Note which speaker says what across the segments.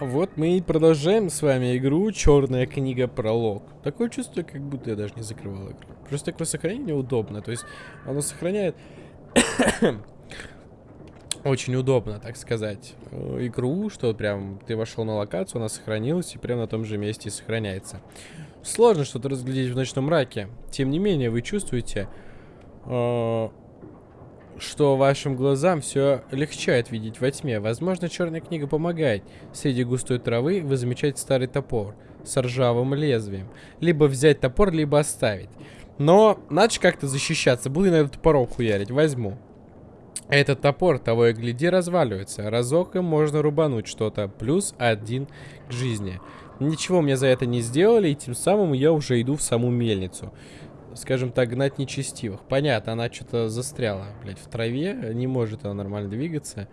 Speaker 1: Вот мы и продолжаем с вами игру Черная книга пролог. Такое чувство, как будто я даже не закрывал игру. Просто такое сохранение удобно. То есть оно сохраняет очень удобно, так сказать, э, игру, что прям ты вошел на локацию, она сохранилась и прям на том же месте сохраняется. Сложно что-то разглядеть в ночном мраке. Тем не менее, вы чувствуете, э, что вашим глазам все легчает видеть во тьме. Возможно, черная книга помогает. Среди густой травы вы замечаете старый топор с ржавым лезвием. Либо взять топор, либо оставить. Но надо как-то защищаться. Буду на этот топором хуярить. Возьму. Этот топор, того и гляди, разваливается. Разок им можно рубануть что-то. Плюс один к жизни. Ничего мне за это не сделали, и тем самым я уже иду в саму мельницу скажем так, гнать нечестивых. Понятно, она что-то застряла, блядь, в траве, не может она нормально двигаться.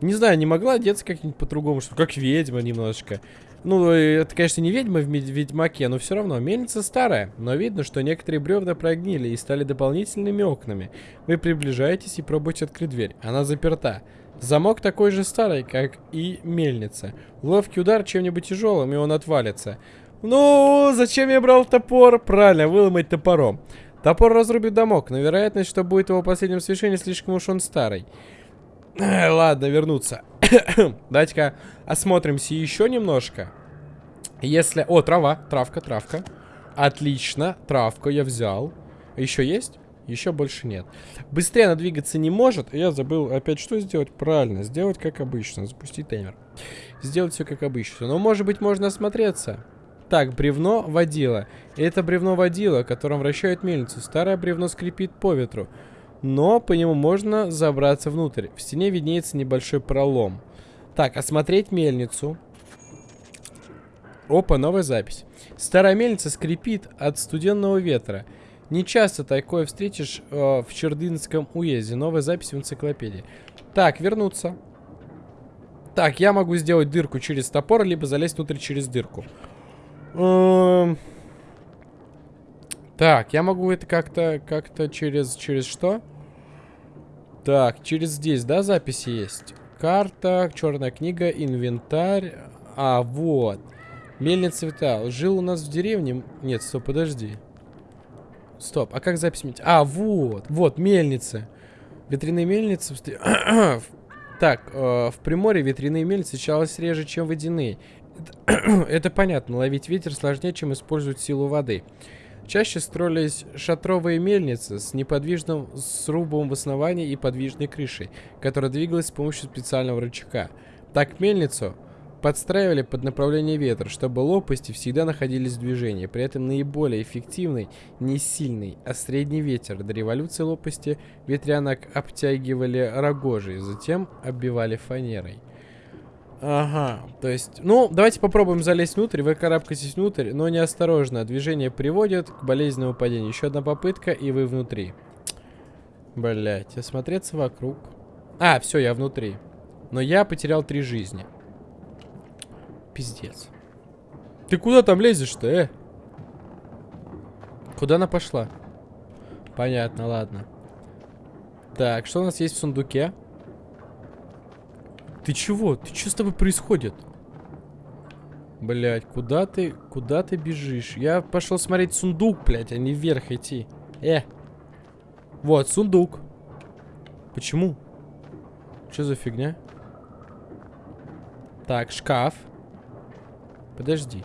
Speaker 1: Не знаю, не могла одеться как-нибудь по-другому, что как ведьма немножечко. Ну, это, конечно, не ведьма в Ведьмаке, но все равно. Мельница старая, но видно, что некоторые бревна прогнили и стали дополнительными окнами. Вы приближаетесь и пробуете открыть дверь. Она заперта. Замок такой же старый, как и мельница. Ловкий удар чем-нибудь тяжелым, и он отвалится. Ну, зачем я брал топор? Правильно, выломать топором. Топор разрубит домок, но вероятность, что будет его последним свершением, слишком уж он старый. Ладно, вернуться. Давайте-ка осмотримся еще немножко. Если... О, трава, травка, травка. Отлично, травку я взял. Еще есть? Еще больше нет. Быстрее она двигаться не может. Я забыл опять что сделать? Правильно, сделать как обычно. Запустить таймер. Сделать все как обычно. Но может быть можно осмотреться. Так, бревно водила. Это бревно водила, которым вращают мельницу. Старое бревно скрипит по ветру. Но по нему можно забраться внутрь. В стене виднеется небольшой пролом. Так, осмотреть мельницу. Опа, новая запись. Старая мельница скрипит от студенного ветра. Не часто такое встретишь э, в Чердынском уезде. Новая запись в энциклопедии. Так, вернуться. Так, я могу сделать дырку через топор, либо залезть внутрь через дырку. Эм. Так, я могу это как-то, как-то через, через что? Так, через здесь, да, записи есть? Карта, черная книга, инвентарь. А, вот. Мельница цвета. Жил у нас в деревне. Нет, стоп, подожди. Стоп, а как запись? А, вот, вот, мельница. Ветряные мельницы. так, э, в Приморье ветряные мельницы чалось реже, чем водяные. Это понятно, ловить ветер сложнее, чем использовать силу воды. Чаще строились шатровые мельницы с неподвижным срубом в основании и подвижной крышей, которая двигалась с помощью специального рычага. Так мельницу подстраивали под направление ветра, чтобы лопасти всегда находились в движении. При этом наиболее эффективный не сильный, а средний ветер. До революции лопасти ветрянок обтягивали рогожей, затем оббивали фанерой. Ага, то есть, ну, давайте попробуем залезть внутрь, вы карабкаетесь внутрь, но неосторожно, движение приводит к болезненному падению. Еще одна попытка, и вы внутри. Блять, осмотреться вокруг. А, все, я внутри. Но я потерял три жизни. Пиздец. Ты куда там лезешь-то, э? Куда она пошла? Понятно, ладно. Так, что у нас есть в сундуке? Ты чего? Ты что с тобой происходит? Блять, куда ты, куда ты бежишь? Я пошел смотреть сундук, блять, а не вверх идти. Э. Вот, сундук. Почему? Что за фигня? Так, шкаф. Подожди.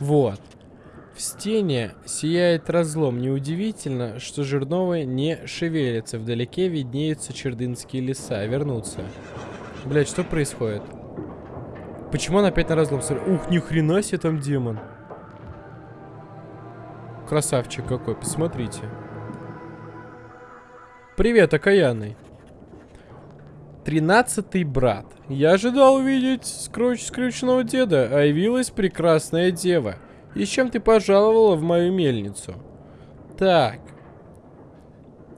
Speaker 1: Вот. В стене сияет разлом. Неудивительно, что Жирновые не шевелится. Вдалеке виднеются чердынские леса. Вернуться. Блять, что происходит? Почему он опять на разлом? Ух, ни хрена себе там демон. Красавчик какой, посмотрите. Привет, окаянный. Тринадцатый брат. Я ожидал увидеть скруч скрюченного деда, а явилась прекрасная дева. И с чем ты пожаловала в мою мельницу? Так.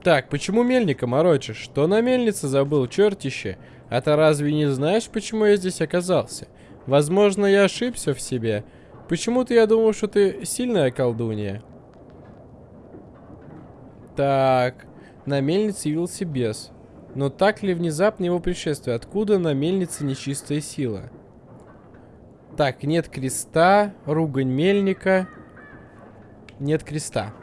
Speaker 1: Так, почему мельника морочишь? Что на мельнице забыл, чертище? А ты разве не знаешь, почему я здесь оказался? Возможно, я ошибся в себе. Почему-то я думал, что ты сильная колдунья. Так. На мельнице явился бес. Но так ли внезапно его пришествие? Откуда на мельнице нечистая сила? Так, нет креста, ругань мельника. Нет креста.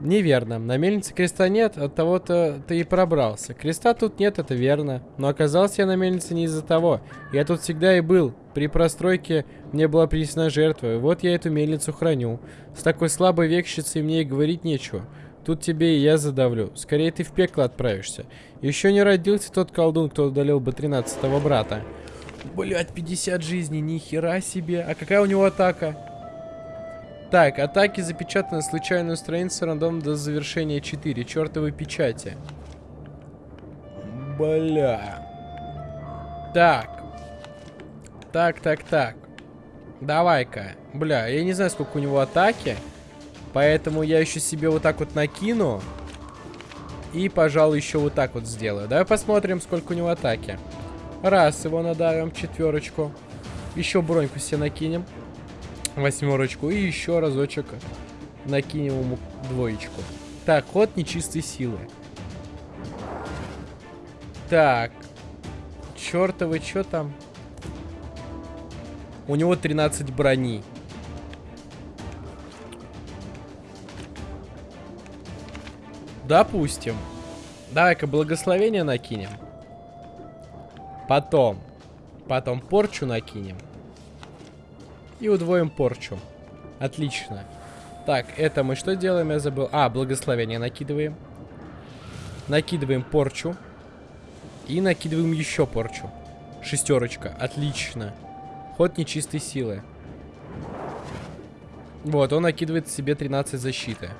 Speaker 1: Неверно. На мельнице креста нет, от того-то ты и пробрался. Креста тут нет, это верно. Но оказался я на мельнице не из-за того. Я тут всегда и был. При простройке мне была принесена жертва, и вот я эту мельницу храню. С такой слабой векщицей мне и говорить нечего. Тут тебе и я задавлю. Скорее ты в пекло отправишься. Еще не родился тот колдун, кто удалил бы 13-го брата. Блять, 50 жизней, нихера себе. А какая у него атака? Так, атаки запечатаны случайную страницу рандом до завершения 4. Чертовы печати. Бля. Так. Так, так, так. Давай-ка. Бля, я не знаю, сколько у него атаки. Поэтому я еще себе вот так вот накину. И, пожалуй, еще вот так вот сделаю. Давай посмотрим, сколько у него атаки. Раз его надавим, четверочку. Еще броньку себе накинем. Восьмерочку. И еще разочек накинем ему двоечку. Так, ход нечистой силы. Так. Чертовы, что там? У него 13 брони. Допустим. Давай-ка благословение накинем. Потом. Потом порчу накинем. И удвоим порчу. Отлично. Так, это мы что делаем? Я забыл. А, благословение накидываем. Накидываем порчу. И накидываем еще порчу. Шестерочка. Отлично. Ход нечистой силы. Вот, он накидывает себе 13 защиты.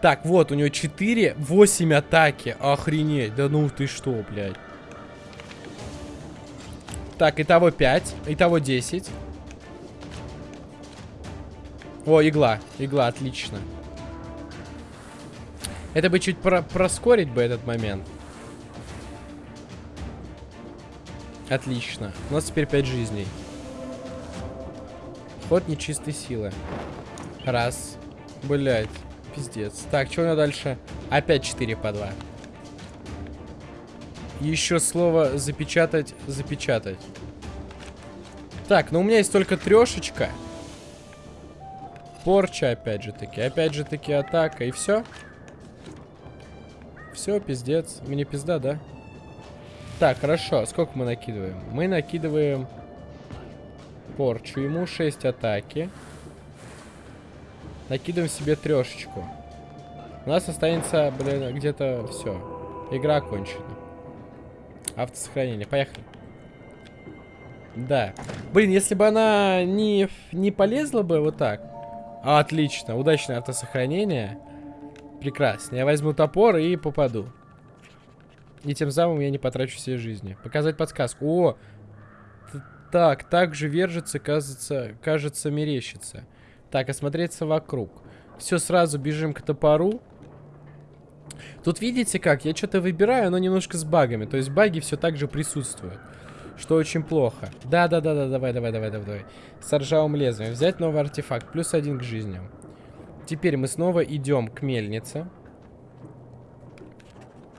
Speaker 1: Так, вот, у него 4, 8 атаки. Охренеть. Да ну ты что, блядь. Так, итого 5. Итого 10. О, игла. Игла, отлично. Это бы чуть про проскорить бы этот момент. Отлично. У нас теперь 5 жизней. Ход нечистой силы. Раз. Блять. Пиздец. Так, что у него дальше? Опять 4 по 2. Еще слово запечатать, запечатать. Так, ну у меня есть только трешечка. Порча, опять же таки. Опять же таки атака. И все. Все, пиздец. Мне пизда, да? Так, хорошо. Сколько мы накидываем? Мы накидываем порчу. Ему 6 атаки. Накидываем себе трешечку. У нас останется, блин, где-то все. Игра окончена. Автосохранение. Поехали. Да. Блин, если бы она не, не полезла бы вот так. Отлично. Удачное автосохранение. Прекрасно. Я возьму топор и попаду. И тем самым я не потрачу все жизни. Показать подсказку. О! Так, так же вержится, кажется, кажется, мерещится. Так, осмотреться вокруг. Все, сразу бежим к топору. Тут видите как? Я что-то выбираю, но немножко с багами. То есть баги все так же присутствуют. Что очень плохо. Да-да-да-да, давай, давай, давай, давай. С ржавым лезвием. Взять новый артефакт. Плюс один к жизни. Теперь мы снова идем к мельнице.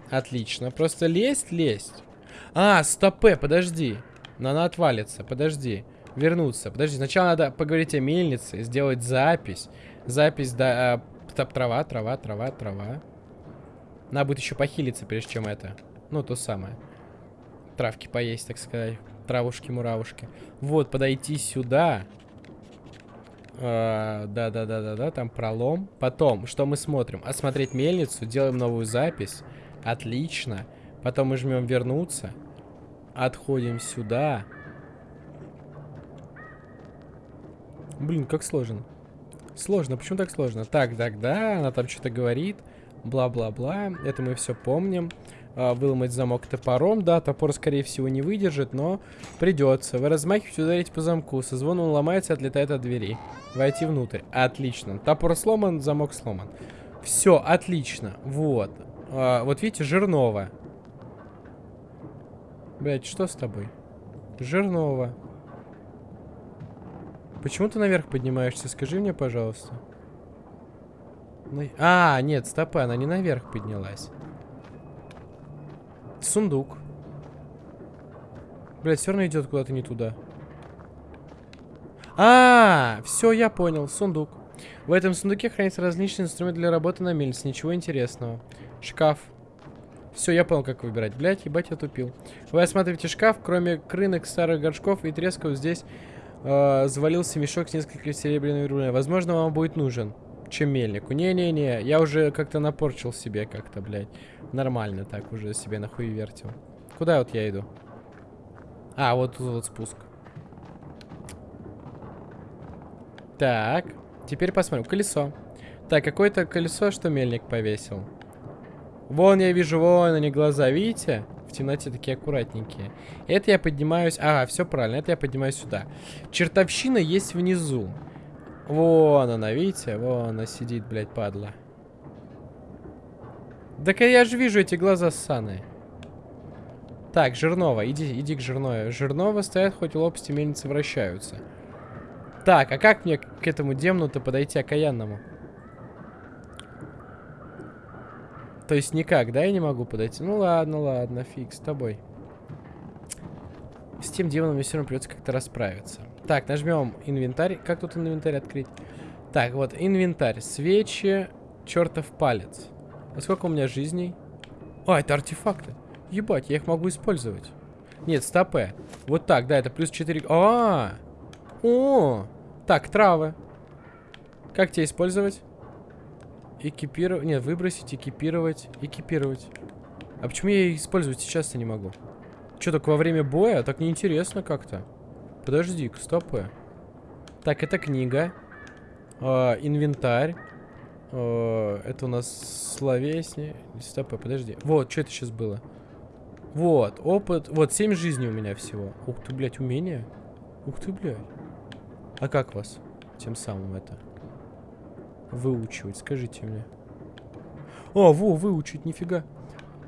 Speaker 1: Отлично. Просто лезть, лезть. А, стопе, подожди. Она отвалится, подожди вернуться. Подожди, сначала надо поговорить о мельнице, сделать запись. Запись, да, а, трава, трава, трава, трава. Надо будет еще похилиться, прежде чем это. Ну, то самое. Травки поесть, так сказать. Травушки-муравушки. Вот, подойти сюда. Да-да-да-да-да, а, там пролом. Потом, что мы смотрим? Осмотреть мельницу, делаем новую запись. Отлично. Потом мы жмем вернуться. Отходим сюда. Блин, как сложно. Сложно, почему так сложно? Так, так, да, она там что-то говорит. Бла-бла-бла. Это мы все помним. А, выломать замок топором. Да, топор, скорее всего, не выдержит, но придется. Вы размахиваете, ударите по замку. Со звоном он ломается, отлетает от двери. Войти внутрь. Отлично. Топор сломан, замок сломан. Все, отлично. Вот. А, вот видите, Жирнова. Блять, что с тобой? Жирнова. Почему ты наверх поднимаешься? Скажи мне, пожалуйста. А, нет, стопы, она не наверх поднялась. Сундук. Блять, все равно идет куда-то не туда. А, -а, -а все, я понял. Сундук. В этом сундуке хранятся различные инструменты для работы на мельнице. Ничего интересного. Шкаф. Все, я понял, как выбирать. Блять, ебать, я тупил. Вы осматриваете шкаф, кроме крынок, старых горшков и тресков, здесь э, завалился мешок с несколькими серебряными рублями. Возможно, вам будет нужен. Чем мельнику. Не-не-не, я уже как-то напорчил себе как-то, блядь. Нормально так уже себе нахуй вертел. Куда вот я иду? А, вот тут вот спуск. Так, теперь посмотрим. Колесо. Так, какое-то колесо, что мельник повесил. Вон я вижу, вон они глаза, видите? Темноте такие аккуратненькие. Это я поднимаюсь... Ага, все правильно, это я поднимаюсь сюда. Чертовщина есть внизу. Вон она, видите? Вон она сидит, блядь, падла. Так я же вижу эти глаза ссаные. Так, Жирнова, иди, иди к Жирнове. Жирнова стоят, хоть лопасти мельницы вращаются. Так, а как мне к этому демну-то подойти окаянному? То есть никак, да, я не могу подойти? Ну ладно, ладно, фиг с тобой. С тем демоном мне все равно придется как-то расправиться. Так, нажмем инвентарь. Как тут инвентарь открыть? Так, вот, инвентарь. Свечи, чертов палец. А сколько у меня жизней? А, это артефакты. Ебать, я их могу использовать. Нет, стопе. Вот так, да, это плюс 4. А, -а! О! Так, травы. Как тебе использовать? Экипировать. Нет, выбросить, экипировать, экипировать. А почему я их использовать сейчас-то не могу? Что, только во время боя? Так неинтересно как-то. Подожди-ка, стопы. Так, это книга. Э, инвентарь. Э, это у нас словесни. Стопы, подожди. Вот, что это сейчас было? Вот, опыт. Вот, 7 жизней у меня всего. Ух ты, блядь, умение. Ух ты, блядь. А как вас? Тем самым это выучивать, скажите мне. О, во, выучить, нифига.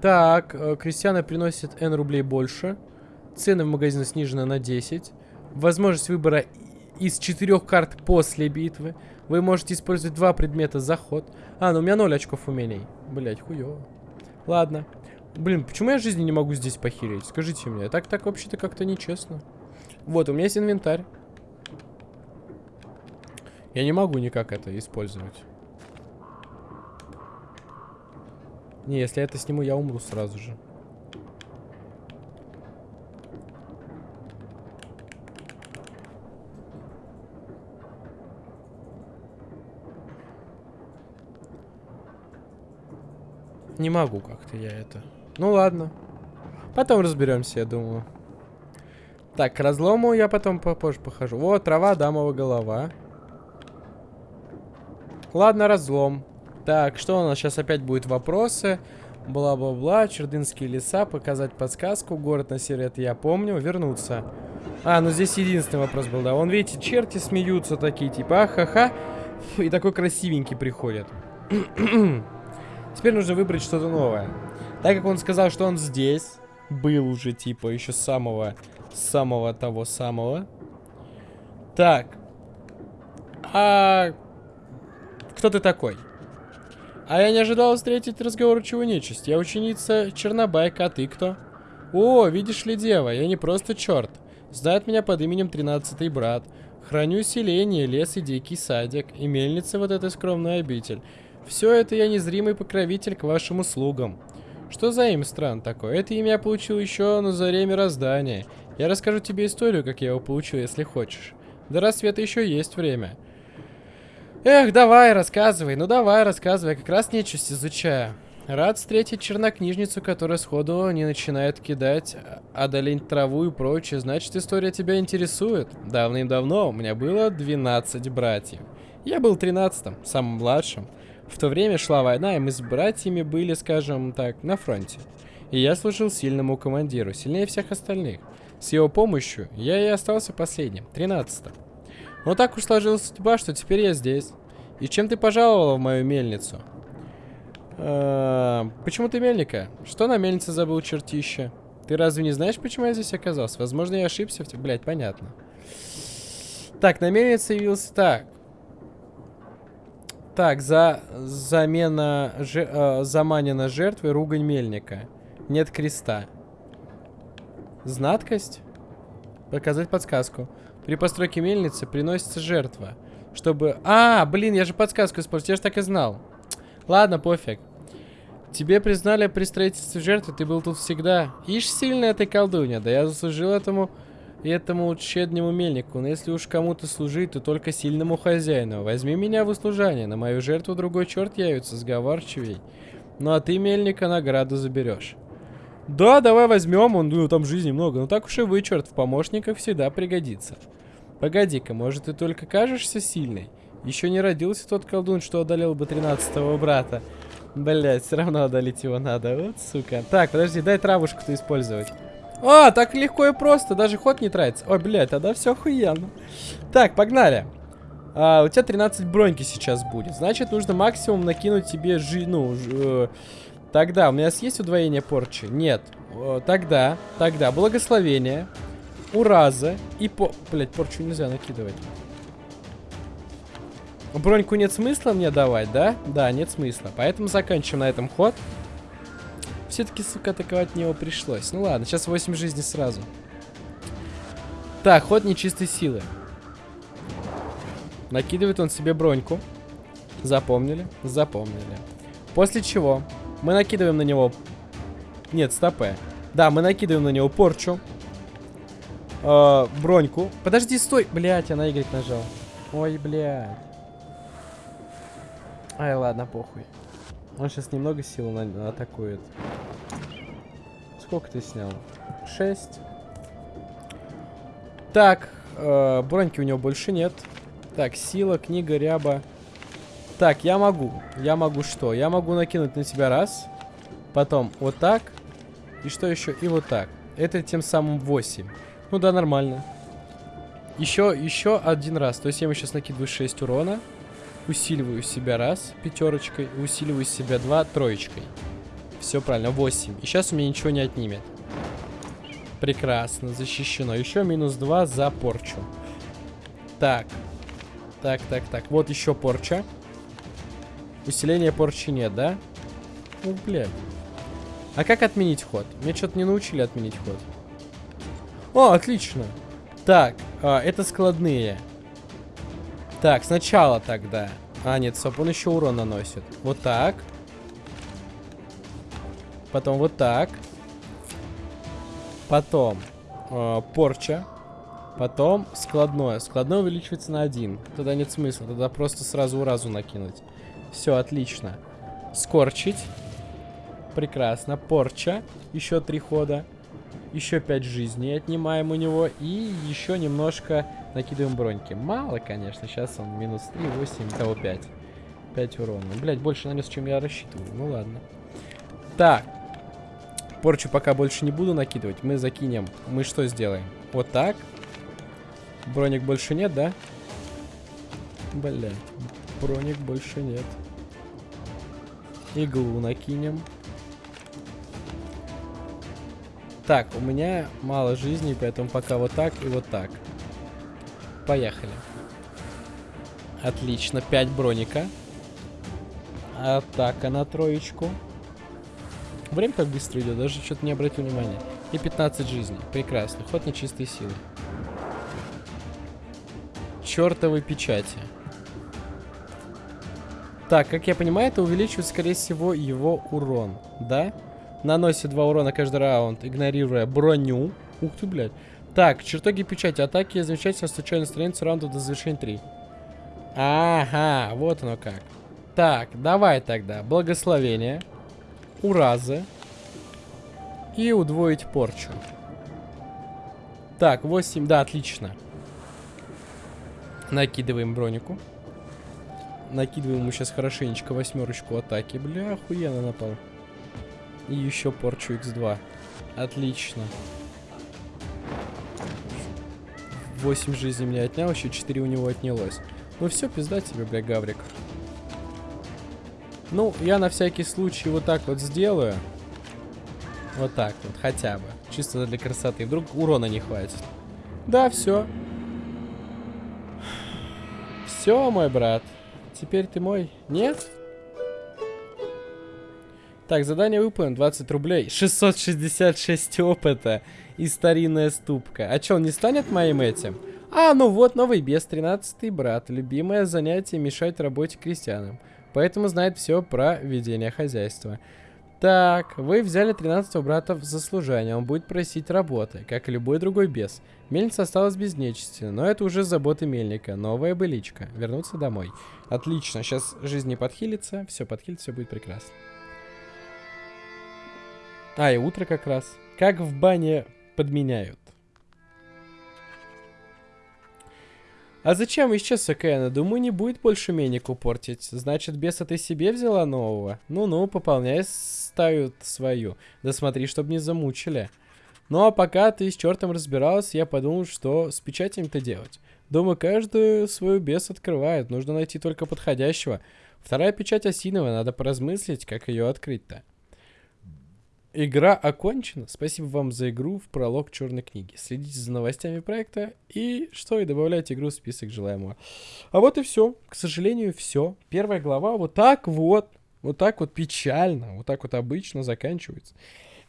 Speaker 1: Так, э, крестьяне приносят N рублей больше. Цены в магазине снижены на 10. Возможность выбора из четырех карт после битвы. Вы можете использовать два предмета за ход. А, ну у меня 0 очков умений. Блять, хуёво. Ладно. Блин, почему я жизни не могу здесь похилить? Скажите мне. Так, так вообще-то как-то нечестно. Вот, у меня есть инвентарь. Я не могу никак это использовать. Не, если я это сниму, я умру сразу же. Не могу как-то я это. Ну ладно. Потом разберемся, я думаю. Так, к разлому я потом попозже похожу. Вот, трава, дамова голова. Ладно, разлом. Так, что у нас сейчас опять будет вопросы? Бла-бла-бла, Чердынские леса, показать подсказку, город на севере, это я помню, вернуться. А, ну здесь единственный вопрос был, да. Вон, видите, черти смеются такие, типа, ахаха. И такой красивенький приходит. Теперь нужно выбрать что-то новое. Так как он сказал, что он здесь, был уже, типа, еще самого, самого того самого. Так. А кто ты такой? А я не ожидал встретить разговор чего нечисть. Я ученица Чернобайка, а ты кто? О, видишь ли, дева, я не просто черт. Знает меня под именем Тринадцатый Брат. Храню селение, лес и дикий садик, и мельница вот эта скромная обитель. Все это я незримый покровитель к вашим услугам. Что за имя стран такое? Это имя я получил еще на заре мироздания. Я расскажу тебе историю, как я его получил, если хочешь. До рассвета еще есть время. Эх, давай, рассказывай. Ну давай, рассказывай. Я как раз нечисть изучаю. Рад встретить чернокнижницу, которая сходу не начинает кидать, одолеть траву и прочее. Значит, история тебя интересует. Давным-давно у меня было 12 братьев. Я был 13-м, самым младшим. В то время шла война, и мы с братьями были, скажем так, на фронте. И я служил сильному командиру, сильнее всех остальных. С его помощью я и остался последним, 13-м. Но так уж сложилась судьба, что теперь я здесь. И чем ты пожаловала в мою мельницу? А, почему ты мельника? Что на мельнице забыл чертище? Ты разве не знаешь, почему я здесь оказался? Возможно, я ошибся в. Блять, понятно. Так, на мельнице явился так. Так, за замена, же, э, заманена жертвой ругань мельника. Нет креста. Знаткость? Показать подсказку. При постройке мельницы приносится жертва. Чтобы... А, блин, я же подсказку использовал, я же так и знал. Ладно, пофиг. Тебе признали при строительстве жертвы, ты был тут всегда. Ишь, сильная ты колдунья, да я заслужил этому этому щеднему мельнику, но если уж кому-то служить, то только сильному хозяину. Возьми меня в услужание, на мою жертву другой черт явится, сговорчивей. Ну а ты, мельника, награду заберешь. Да, давай возьмем, он, ну там жизни много, ну так уж и вы, черт, в помощниках всегда пригодится. Погоди-ка, может ты только кажешься сильной? Еще не родился тот колдун, что одолел бы тринадцатого брата. Блять, все равно одолеть его надо. Вот, сука. Так, подожди, дай травушку-то использовать. А, так легко и просто, даже ход не тратится. Ой, блядь, тогда все охуенно. Так, погнали. А, у тебя 13 броньки сейчас будет. Значит, нужно максимум накинуть тебе жи... Ну, ж, э, тогда, у меня есть удвоение порчи? Нет. Тогда, тогда, благословение, ураза и по... Блядь, порчу нельзя накидывать. Броньку нет смысла мне давать, да? Да, нет смысла. Поэтому заканчиваем на этом ход. Все-таки, сука, атаковать него пришлось. Ну ладно, сейчас 8 жизней сразу. Так, ход нечистой силы. Накидывает он себе броньку. Запомнили? Запомнили. После чего мы накидываем на него... Нет, стопе. Да, мы накидываем на него порчу. Э, броньку. Подожди, стой. Блять, я на Y нажал. Ой, блядь. Ай, ладно, похуй. Он сейчас немного сил на атакует. Сколько ты снял? 6. Так, э, броньки у него больше нет. Так, сила, книга, ряба. Так, я могу. Я могу что? Я могу накинуть на тебя раз. Потом вот так. И что еще? И вот так. Это тем самым 8. Ну да, нормально. Еще, еще один раз. То есть я ему сейчас накидываю 6 урона. Усиливаю себя раз, пятерочкой. Усиливаю себя два, троечкой. Все правильно, 8. И сейчас у меня ничего не отнимет. Прекрасно, защищено. Еще минус 2 за порчу. Так. Так, так, так. Вот еще порча. Усиления порчи нет, да? Ну, блядь. А как отменить ход? Мне что-то не научили отменить ход. О, отлично. Так, а, это складные. Так, сначала тогда. А, нет, стоп, он еще урон наносит. Вот так. Потом вот так. Потом э, порча. Потом складное. Складное увеличивается на один. Тогда нет смысла. Тогда просто сразу разу накинуть. Все, отлично. Скорчить. Прекрасно. Порча. Еще три хода. Еще пять жизней отнимаем у него. И еще немножко накидываем броньки. Мало, конечно. Сейчас он минус 3, 8, того 5. 5 урона. Блять, больше нанес, чем я рассчитывал. Ну ладно. Так. Порчу пока больше не буду накидывать. Мы закинем. Мы что сделаем? Вот так. Броник больше нет, да? Блять. Броник больше нет. Иглу накинем. Так, у меня мало жизни, поэтому пока вот так и вот так. Поехали. Отлично, 5 броника. Атака на троечку. Время как быстро идет, даже что-то не обратил внимания. И 15 жизней. Прекрасно. Ход нечистой силы. Чертовы печати. Так, как я понимаю, это увеличивает, скорее всего, его урон. Да? Наносит 2 урона каждый раунд, игнорируя броню. Ух ты, блядь. Так, чертоги печати. Атаки замечательно случайно страница раунда до завершения 3. Ага, вот оно как. Так, давай тогда. Благословение уразы и удвоить порчу. Так, 8, да, отлично. Накидываем бронику. Накидываем ему сейчас хорошенечко восьмерочку атаки. Бля, охуенно напал. И еще порчу x2. Отлично. 8 жизней мне отнял, еще 4 у него отнялось. Ну все, пизда тебе, бля, Гаврик. Ну, я на всякий случай вот так вот сделаю. Вот так вот, хотя бы. Чисто для красоты. Вдруг урона не хватит. Да, все. Все, мой брат. Теперь ты мой. Нет? Так, задание выполнено, 20 рублей. 666 опыта и старинная ступка. А чё, он не станет моим этим? А, ну вот, новый бес, 13 брат. Любимое занятие мешать работе крестьянам. Поэтому знает все про ведение хозяйства. Так, вы взяли 13 брата в заслужение, он будет просить работы, как и любой другой бес. Мельница осталась без нечисти, но это уже заботы мельника, новая быличка. Вернуться домой. Отлично, сейчас жизнь не подхилится, все подхилится, все будет прекрасно. А, и утро как раз. Как в бане подменяют. А зачем исчез Кэна? Думаю, не будет больше менику портить. Значит, беса ты себе взяла нового? Ну-ну, пополняй ставят свою. Да смотри, чтобы не замучили. Ну а пока ты с чертом разбиралась, я подумал, что с печатями-то делать. Думаю, каждую свою бес открывает. Нужно найти только подходящего. Вторая печать осиновая, надо поразмыслить, как ее открыть-то. Игра окончена. Спасибо вам за игру в пролог черной книги. Следите за новостями проекта и что, и добавляйте игру в список желаемого. А вот и все. К сожалению, все. Первая глава вот так вот, вот так вот печально, вот так вот обычно заканчивается.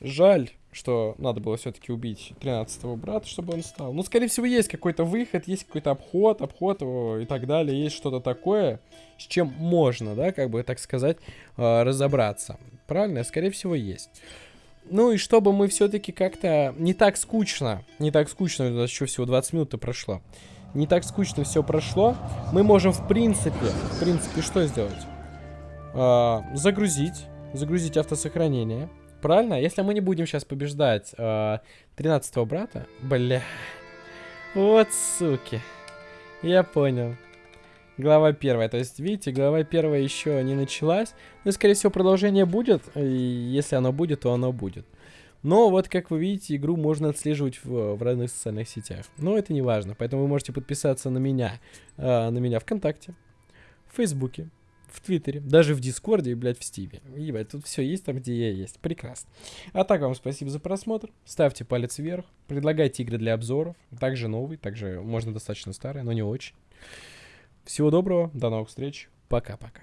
Speaker 1: Жаль, что надо было все-таки убить 13-го брата, чтобы он стал. Ну, скорее всего, есть какой-то выход, есть какой-то обход, обход его и так далее. Есть что-то такое, с чем можно, да, как бы, так сказать, э, разобраться. Правильно? Скорее всего, есть. Ну и чтобы мы все-таки как-то не так скучно, не так скучно, у нас еще всего 20 минут прошло, не так скучно все прошло, мы можем в принципе, в принципе, что сделать? А, загрузить, загрузить автосохранение, правильно? Если мы не будем сейчас побеждать а, 13 брата, бля, вот суки, я понял. Глава первая. То есть, видите, глава первая еще не началась. Но, скорее всего, продолжение будет. И если оно будет, то оно будет. Но вот, как вы видите, игру можно отслеживать в, в разных социальных сетях. Но это не важно. Поэтому вы можете подписаться на меня. Э, на меня ВКонтакте, в Фейсбуке, в Твиттере, даже в Дискорде и, блядь, в Стиве. Ебать, тут все есть там, где я есть. Прекрасно. А так вам спасибо за просмотр. Ставьте палец вверх. Предлагайте игры для обзоров. Также новый, также можно достаточно старый, но не очень. Всего доброго, до новых встреч, пока-пока.